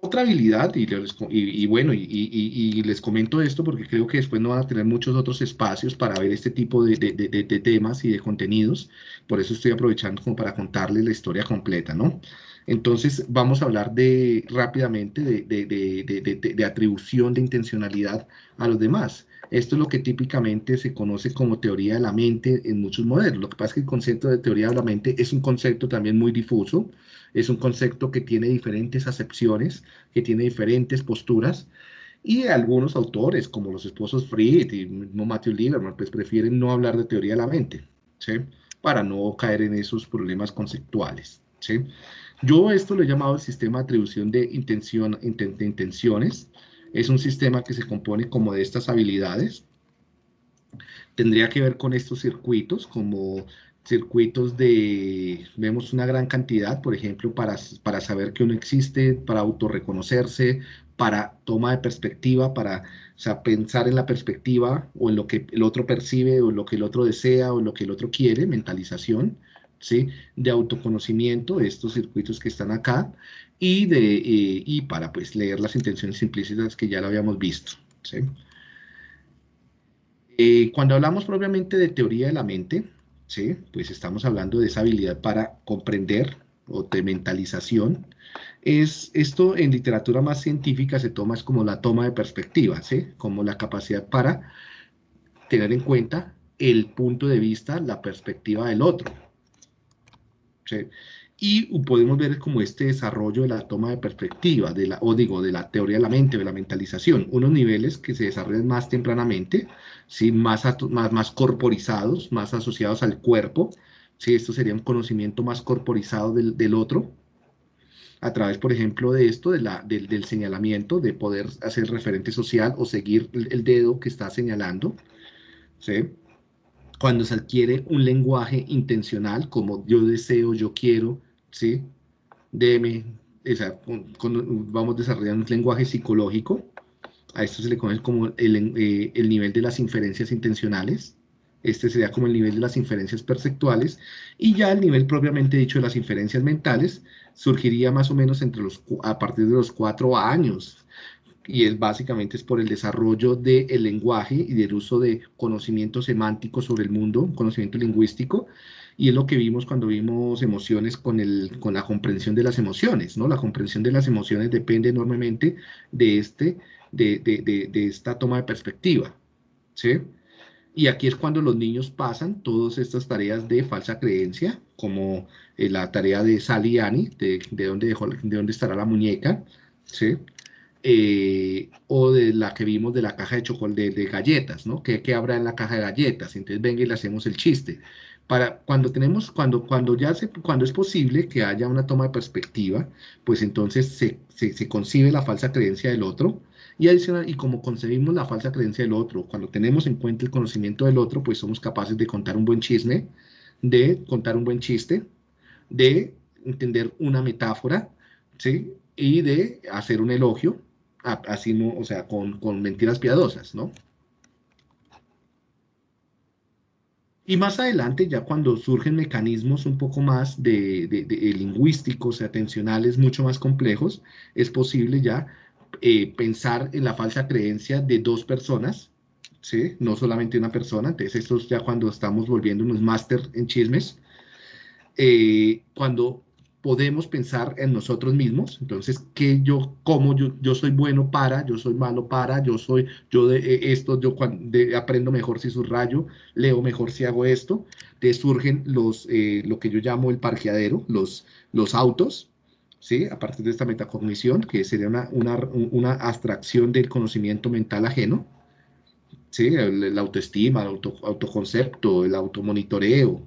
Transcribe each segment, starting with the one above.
otra habilidad, y, y, bueno, y, les comento esto porque creo que después no van a tener muchos otros espacios para ver este tipo de, de, temas y de contenidos, por eso estoy aprovechando como para contarles la historia completa, ¿no? Entonces, vamos a hablar de, rápidamente de, atribución de intencionalidad a los demás. Esto es lo que típicamente se conoce como teoría de la mente en muchos modelos. Lo que pasa es que el concepto de teoría de la mente es un concepto también muy difuso, es un concepto que tiene diferentes acepciones, que tiene diferentes posturas, y algunos autores, como los esposos Fried y Matthew Lieberman, pues prefieren no hablar de teoría de la mente, ¿sí? Para no caer en esos problemas conceptuales, ¿sí? Yo esto lo he llamado el sistema de atribución de, intención, de intenciones. Es un sistema que se compone como de estas habilidades. Tendría que ver con estos circuitos, como circuitos de, vemos una gran cantidad, por ejemplo, para, para saber que uno existe, para autorreconocerse, para toma de perspectiva, para pensar en la perspectiva o en lo que el otro percibe o lo que el otro desea o lo que el otro quiere, mentalización, de autoconocimiento, estos circuitos que están acá, y, de, eh, y para pues, leer las intenciones implícitas que ya lo habíamos visto. Eh, cuando hablamos propiamente de teoría de la mente, ¿sí? pues estamos hablando de esa habilidad para comprender o de mentalización. Es, esto en literatura más científica se toma como la toma de perspectiva, ¿sí? como la capacidad para tener en cuenta el punto de vista, la perspectiva del otro, y podemos ver como este desarrollo de la toma de perspectiva, de la, o digo, de la teoría de la mente, de la mentalización, unos niveles que se desarrollan más tempranamente, ¿sí? más, más, más corporizados, más asociados al cuerpo, ¿sí? esto sería un conocimiento más corporizado del, del otro, a través, por ejemplo, de esto, de la, del, del, señalamiento, de poder hacer referente social o seguir el, el dedo que está señalando, ¿sí? Cuando se adquiere un lenguaje intencional, como yo deseo, yo quiero, ¿sí? Deme, o sea, vamos desarrollando un lenguaje psicológico, a esto se le conoce como el, eh, el, nivel de las inferencias intencionales, este sería como el nivel de las inferencias perceptuales, y ya el nivel propiamente dicho de las inferencias mentales surgiría más o menos entre los, a partir de los cuatro años, y es básicamente es por el desarrollo del lenguaje y del uso de conocimiento semántico sobre el mundo, conocimiento lingüístico, y es lo que vimos cuando vimos emociones con, el, con la comprensión de las emociones, ¿no? La comprensión de las emociones depende enormemente de, este, de, de, de, esta toma de perspectiva, ¿sí? Y aquí es cuando los niños pasan todas estas tareas de falsa creencia, como eh, la tarea de Annie, de, de, dónde dejó, de dónde estará la muñeca, ¿sí? Eh, o de la que vimos de la caja de chocolate de, galletas, ¿no? ¿Qué, habrá en la caja de galletas? Entonces venga y le hacemos el chiste. Para cuando tenemos, cuando, cuando ya se, cuando es posible que haya una toma de perspectiva, pues entonces se, se, concibe la falsa creencia del otro, y adicional, y como concebimos la falsa creencia del otro, cuando tenemos en cuenta el conocimiento del otro, pues somos capaces de contar un buen chisme, de contar un buen chiste, de entender una metáfora, ¿sí? Y de hacer un elogio, así no, o sea, con, mentiras piadosas, ¿no? Y más adelante, ya cuando surgen mecanismos un poco más de, de, lingüísticos, atencionales, mucho más complejos, es posible ya eh, pensar en la falsa creencia de dos personas, ¿sí? No solamente una persona, entonces esto es ya cuando estamos volviendo unos máster en chismes, eh, cuando podemos pensar en nosotros mismos, entonces, que yo, cómo yo, yo soy bueno para, yo soy malo para, yo soy, yo de eh, esto, yo aprendo mejor si subrayo, leo mejor si hago esto, te surgen los, eh, lo que yo llamo el parqueadero, los, los autos, ¿sí? A partir de esta metacognición, que sería una, una, una abstracción del conocimiento mental ajeno, ¿sí? La autoestima, el auto, autoconcepto, el automonitoreo,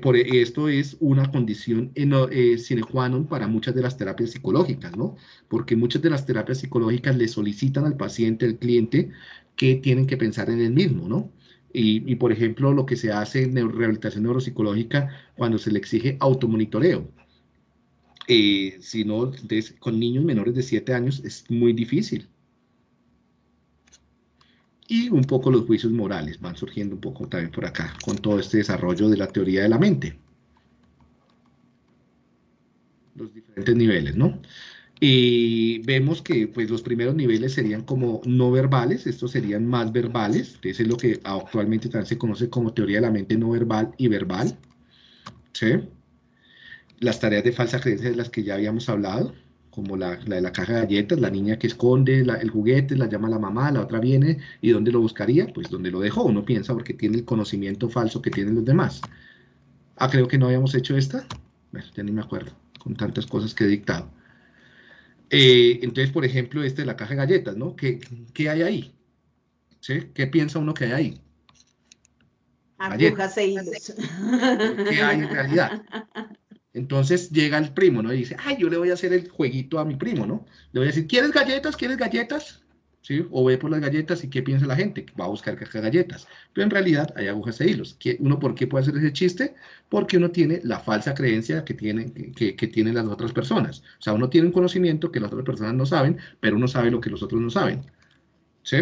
por e, esto es una condición eh, sine qua non para muchas de las terapias psicológicas, ¿no? Porque muchas de las terapias psicológicas le solicitan al paciente, al cliente, que tienen que pensar en él mismo, ¿no? Y, por ejemplo, lo que se hace en rehabilitación neuropsicológica cuando se le exige automonitoreo. Eh, si no, con niños menores de 7 años es muy difícil y un poco los juicios morales van surgiendo un poco también por acá, con todo este desarrollo de la teoría de la mente. Los diferentes niveles, ¿no? Y vemos que pues, los primeros niveles serían como no verbales, estos serían más verbales, entonces es lo que actualmente también se conoce como teoría de la mente no verbal y verbal. ¿sí? Las tareas de falsa creencia de las que ya habíamos hablado, como la, de la caja de galletas, la niña que esconde el juguete, la llama la mamá, la otra viene, ¿y dónde lo buscaría? Pues donde lo dejó, uno piensa porque tiene el conocimiento falso que tienen los demás. Ah, creo que no habíamos hecho esta, bueno, ya ni me acuerdo, con tantas cosas que he dictado. Eh, entonces, por ejemplo, este de la caja de galletas, ¿no? ¿Qué, qué hay ahí? ¿Sí? ¿Qué piensa uno que hay ahí? Agujas e hilos. ¿Qué hay en realidad? Entonces llega el primo, ¿no? Y dice, ay, yo le voy a hacer el jueguito a mi primo, ¿no? Le voy a decir, ¿quieres galletas? ¿Quieres galletas? ¿Sí? O ve por las galletas y ¿qué piensa la gente? Va a buscar galletas. Pero en realidad hay agujas e hilos. ¿Uno por qué puede hacer ese chiste? Porque uno tiene la falsa creencia que tienen, que, que tienen las otras personas. O sea, uno tiene un conocimiento que las otras personas no saben, pero uno sabe lo que los otros no saben. ¿Sí?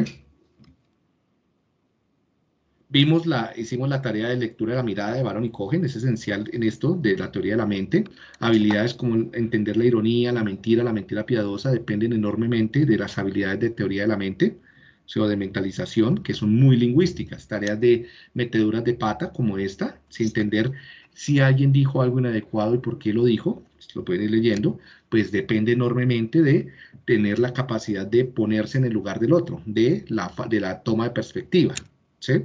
Vimos la, hicimos la tarea de lectura de la mirada de Baron y Cohen, es esencial en esto de la teoría de la mente. Habilidades como entender la ironía, la mentira, la mentira piadosa dependen enormemente de las habilidades de teoría de la mente, o de mentalización, que son muy lingüísticas. Tareas de meteduras de pata como esta, sin entender si alguien dijo algo inadecuado y por qué lo dijo, lo pueden ir leyendo, pues depende enormemente de tener la capacidad de ponerse en el lugar del otro, de la, de la toma de perspectiva. ¿sí?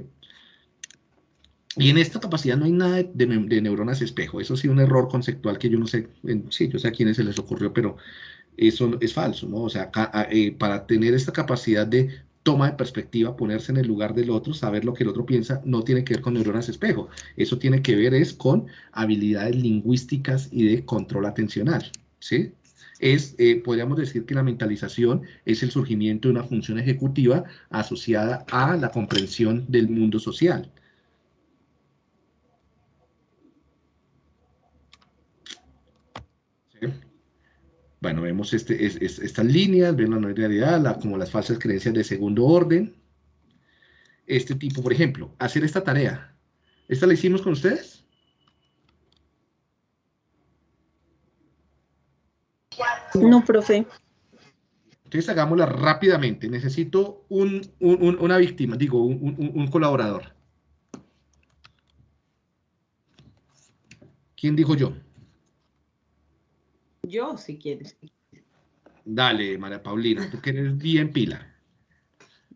Y en esta capacidad no hay nada de, neuronas espejo. Eso sí, un error conceptual que yo no sé, sí, yo sé a quiénes se les ocurrió, pero eso es falso, ¿no? O sea, eh, para tener esta capacidad de toma de perspectiva, ponerse en el lugar del otro, saber lo que el otro piensa, no tiene que ver con neuronas espejo. Eso tiene que ver es con habilidades lingüísticas y de control atencional, ¿sí? Es, eh, podríamos decir que la mentalización es el surgimiento de una función ejecutiva asociada a la comprensión del mundo social. Bueno, vemos este, estas líneas, ven la no como las falsas creencias de segundo orden. Este tipo, por ejemplo, hacer esta tarea. ¿Esta la hicimos con ustedes? No, profe. Entonces hagámosla rápidamente. Necesito una víctima, digo, un colaborador. ¿Quién dijo yo? Yo, si quieres. Dale, María Paulina, tú que eres bien pila.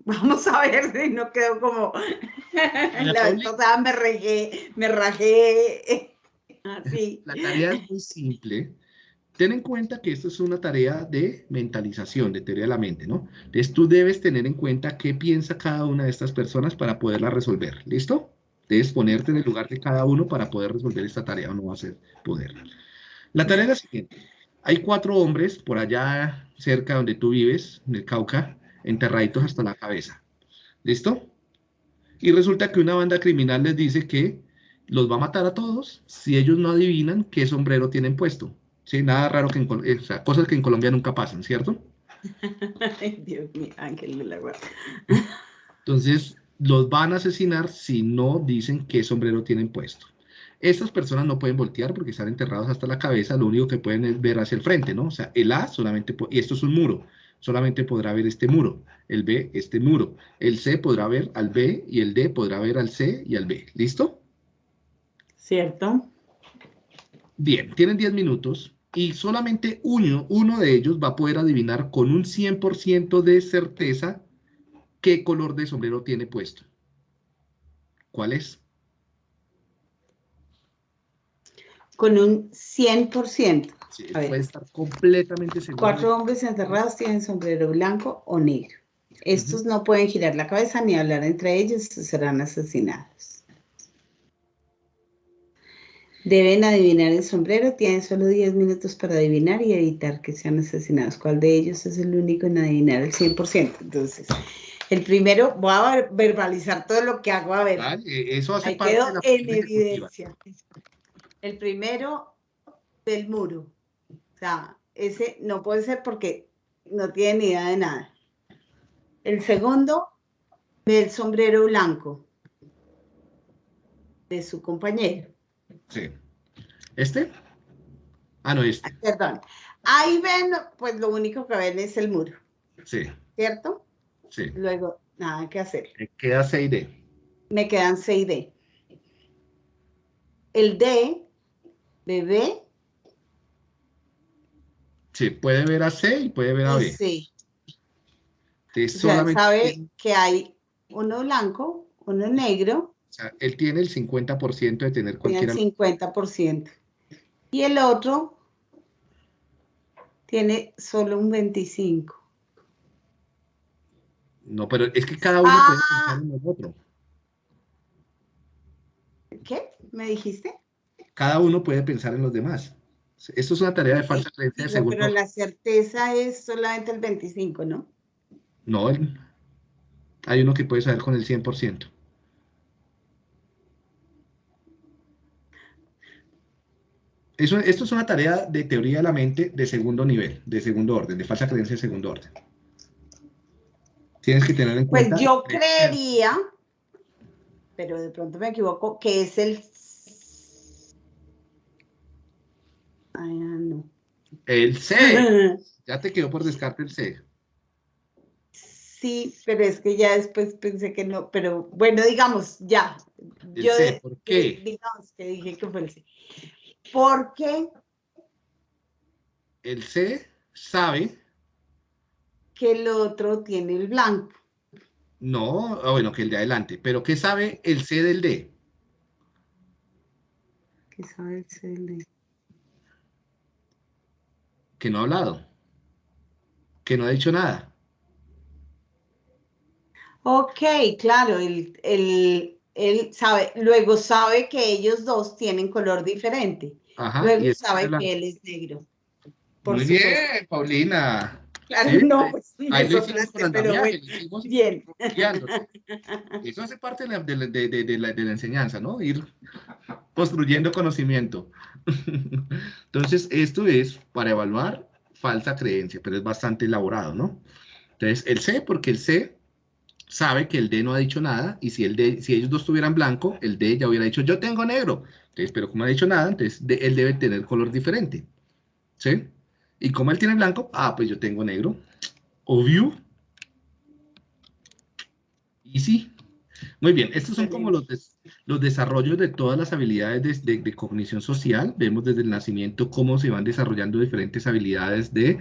Vamos a ver si no quedo como la vez pasada me rajé, me rajé así. La tarea es muy simple. Ten en cuenta que esto es una tarea de mentalización, de teoría de la mente, ¿no? Entonces tú debes tener en cuenta qué piensa cada una de estas personas para poderla resolver. ¿Listo? Debes ponerte en el lugar de cada uno para poder resolver esta tarea o no va a ser poder. La tarea es la siguiente. Hay cuatro hombres por allá cerca donde tú vives, en el Cauca, enterraditos hasta la cabeza. ¿Listo? Y resulta que una banda criminal les dice que los va a matar a todos si ellos no adivinan qué sombrero tienen puesto. Sí, nada raro que en, eh, o sea, cosas que en Colombia nunca pasan, ¿cierto? Dios mío, ángel de la guarda. Entonces, los van a asesinar si no dicen qué sombrero tienen puesto. Estas personas no pueden voltear porque están enterrados hasta la cabeza, lo único que pueden es ver hacia el frente, ¿no? O sea, el A solamente, y esto es un muro, solamente podrá ver este muro, el B este muro, el C podrá ver al B y el D podrá ver al C y al B, ¿listo? Cierto. Bien, tienen 10 minutos y solamente uno, uno de ellos va a poder adivinar con un 100% de certeza qué color de sombrero tiene puesto. ¿Cuál es? Con un 100%. Sí, puede estar completamente seguro. Cuatro hombres enterrados tienen sombrero blanco o negro. Estos no pueden girar la cabeza ni hablar entre ellos, serán asesinados. Deben adivinar el sombrero, tienen solo 10 minutos para adivinar y evitar que sean asesinados. ¿Cuál de ellos es el único en adivinar el 100%? Entonces, el primero, voy a verbalizar todo lo que hago, a ver. eso hace Ahí quedo en evidencia. El primero del muro. O sea, ese no puede ser porque no tiene ni idea de nada. El segundo, del sombrero blanco de su compañero. Sí. ¿Este? Ah, no, este. Perdón. Ahí ven, pues lo único que ven es el muro. Sí. ¿Cierto? Sí. Luego, nada que hacer. Me queda C y D. Me quedan C y D. El D de B. Sí, puede ver a C y puede ver a B. Sí. Sea, sabe que hay uno blanco, uno negro. O sea, él tiene el 50% de tener Tiene cualquiera. el 50%. Y el otro tiene solo un 25%. No, pero es que cada uno Ah. puede pensar en el otro. ¿Qué? ¿Me dijiste? Cada uno puede pensar en los demás. Esto es una tarea de falsa creencia de pero la certeza es solamente el 25%, ¿no? No, el- hay uno que puede saber con el 100%. Eso, esto es una tarea de teoría de la mente de segundo nivel, de segundo orden, de falsa creencia de segundo orden. Tienes que tener en Pues cuenta. yo creería, pero de pronto me equivoco, que es el... Ay, ah, no. El C. Ya te quedó por descarte el C. Sí, pero es que ya después pensé que no, pero bueno, digamos, ya. El Yo C, ¿por qué? digamos que dije que fue el C. Porque El C sabe, que el otro tiene el blanco. no, ah, bueno, que el de adelante, pero ¿qué sabe el C del D? ¿Qué sabe el C del D? Que no ha hablado, que no ha dicho nada. Ok, claro, él, él- él sabe, luego sabe que ellos dos tienen color diferente. Ajá, luego sabe que él es negro. Por Muy supuesto. bien, Paulina. Claro, Sí, no, ahí- pues Ahí me lo hicimos con andamiaje, bueno, lo hicimos bien. Eso hace parte de la, de de- la- de la enseñanza, ¿no? Ir construyendo conocimiento. Entonces, esto es para evaluar falsa creencia, pero es bastante elaborado, ¿no? Entonces, el C, porque el C sabe que el D no ha dicho nada, y si, el D, si ellos dos tuvieran blanco, el D ya hubiera dicho, yo tengo negro. Entonces, pero como no ha dicho nada, entonces él debe tener color diferente. ¿Sí? Y como él tiene blanco, ah, pues yo tengo negro. Obvio. Y sí. Muy bien, estos son como los, los desarrollos de todas las habilidades de, de- de cognición social. Vemos desde el nacimiento cómo se van desarrollando diferentes habilidades de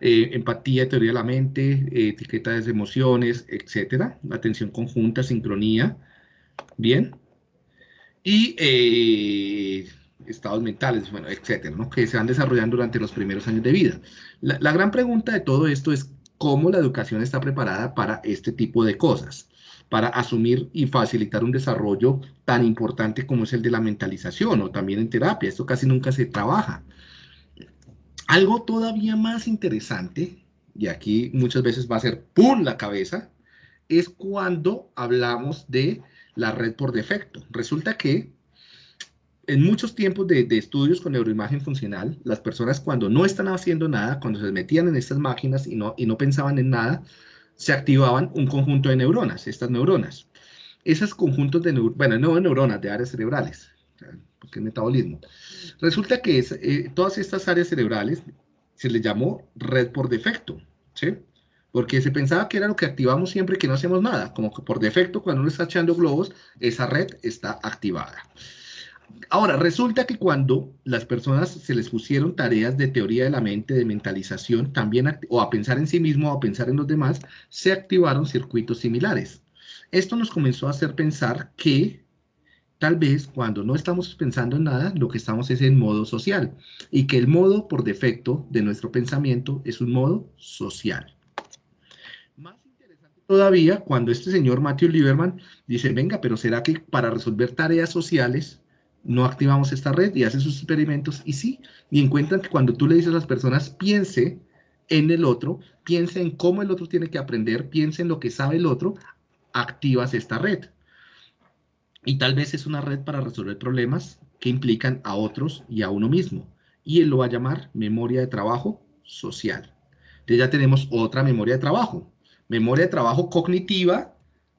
eh, empatía, teoría de la mente, eh, etiqueta de emociones, etcétera. Atención conjunta, sincronía. Bien. Y eh, estados mentales, bueno, etcétera, ¿no? Que se van desarrollando durante los primeros años de vida. La, la gran pregunta de todo esto es cómo la educación está preparada para este tipo de cosas, para asumir y facilitar un desarrollo tan importante como es el de la mentalización o también en terapia. Esto casi nunca se trabaja. Algo todavía más interesante, y aquí muchas veces va a ser ¡pum! la cabeza, es cuando hablamos de la red por defecto. Resulta que en muchos tiempos de, estudios con neuroimagen funcional, las personas cuando no están haciendo nada, cuando se metían en estas máquinas y no, y no pensaban en nada, se activaban un conjunto de neuronas, estas neuronas. Esos conjuntos de neuronas, bueno, no de neuronas, de áreas cerebrales, porque es metabolismo. Resulta que eh, todas estas áreas cerebrales se les llamó red por defecto, ¿sí? Porque se pensaba que era lo que activamos siempre que no hacemos nada, como que por defecto cuando uno está echando globos, esa red está activada. Ahora, resulta que cuando las personas se les pusieron tareas de teoría de la mente, de mentalización, también, o a pensar en sí mismo o a pensar en los demás, se activaron circuitos similares. Esto nos comenzó a hacer pensar que tal vez cuando no estamos pensando en nada, lo que estamos es en modo social, y que el modo por defecto de nuestro pensamiento es un modo social. Más interesante todavía cuando este señor Matthew Lieberman dice, venga, pero ¿será que para resolver tareas sociales no activamos esta red y hace sus experimentos? Y sí, y encuentran que cuando tú le dices a las personas, piense en el otro, piense en cómo el otro tiene que aprender, piense en lo que sabe el otro, activas esta red. Y tal vez es una red para resolver problemas que implican a otros y a uno mismo. Y él lo va a llamar memoria de trabajo social. Entonces ya tenemos otra memoria de trabajo. Memoria de trabajo cognitiva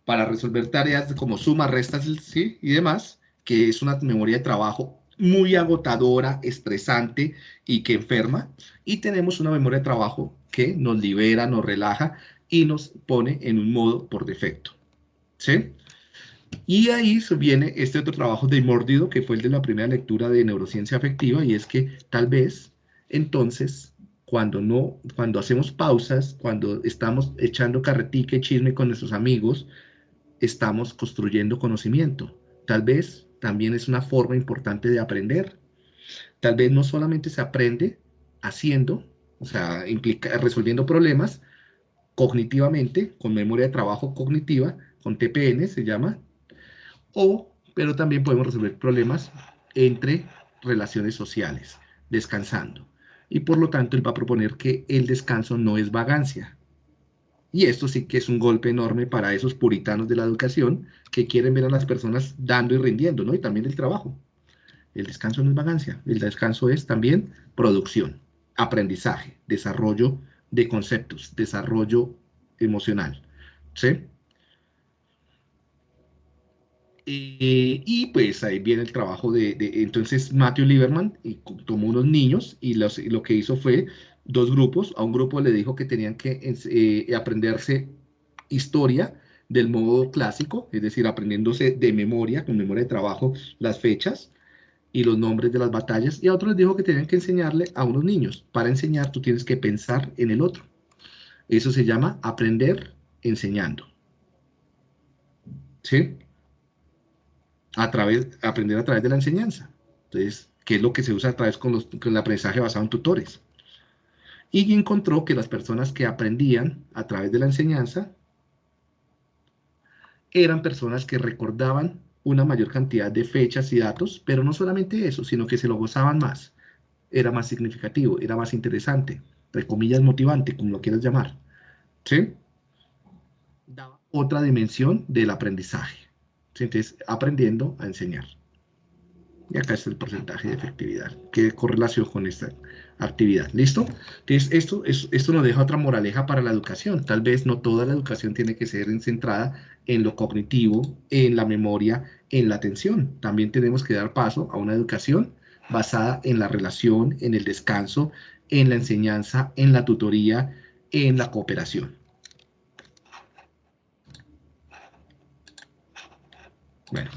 para resolver tareas como suma, restas ¿sí? y demás, que es una memoria de trabajo muy agotadora, estresante y que enferma. Y tenemos una memoria de trabajo que nos libera, nos relaja y nos pone en un modo por defecto. ¿Sí? Y ahí viene este otro trabajo de Mordido, que fue el de la primera lectura de neurociencia afectiva, y es que tal vez entonces cuando no, cuando hacemos pausas, cuando estamos echando carretique, chisme con nuestros amigos, estamos construyendo conocimiento. Tal vez también es una forma importante de aprender. Tal vez no solamente se aprende haciendo, o sea, implica, resolviendo problemas cognitivamente, con memoria de trabajo cognitiva, con TPN se llama, o, pero también podemos resolver problemas entre relaciones sociales, descansando. Y por lo tanto, él va a proponer que el descanso no es vagancia. Y esto sí que es un golpe enorme para esos puritanos de la educación que quieren ver a las personas dando y rindiendo, ¿no? Y también el trabajo. El descanso no es vagancia, el descanso es también producción, aprendizaje, desarrollo de conceptos, desarrollo emocional, ¿sí? Eh, y pues ahí viene el trabajo de, entonces Matthew Lieberman y tomó unos niños y, lo que hizo fue dos grupos, a un grupo le dijo que tenían que eh, aprenderse historia del modo clásico, es decir, aprendiéndose de memoria, con memoria de trabajo, las fechas y los nombres de las batallas, y a otros les dijo que tenían que enseñarle a unos niños. Para enseñar tú tienes que pensar en el otro. Eso se llama aprender enseñando. ¿Sí? a través, aprender a través de la enseñanza. Entonces, ¿qué es lo que se usa a través con, con el aprendizaje basado en tutores? Y encontró que las personas que aprendían a través de la enseñanza eran personas que recordaban una mayor cantidad de fechas y datos, pero no solamente eso, sino que se lo gozaban más. Era más significativo, era más interesante, entre comillas motivante, como lo quieras llamar. ¿Sí? Daba otra dimensión del aprendizaje. Entonces, aprendiendo a enseñar. Y acá está el porcentaje de efectividad, que correlación con esta actividad. ¿Listo? Entonces, esto, esto nos deja otra moraleja para la educación. Tal vez no toda la educación tiene que ser centrada en lo cognitivo, en la memoria, en la atención. También tenemos que dar paso a una educación basada en la relación, en el descanso, en la enseñanza, en la tutoría, en la cooperación. Bueno,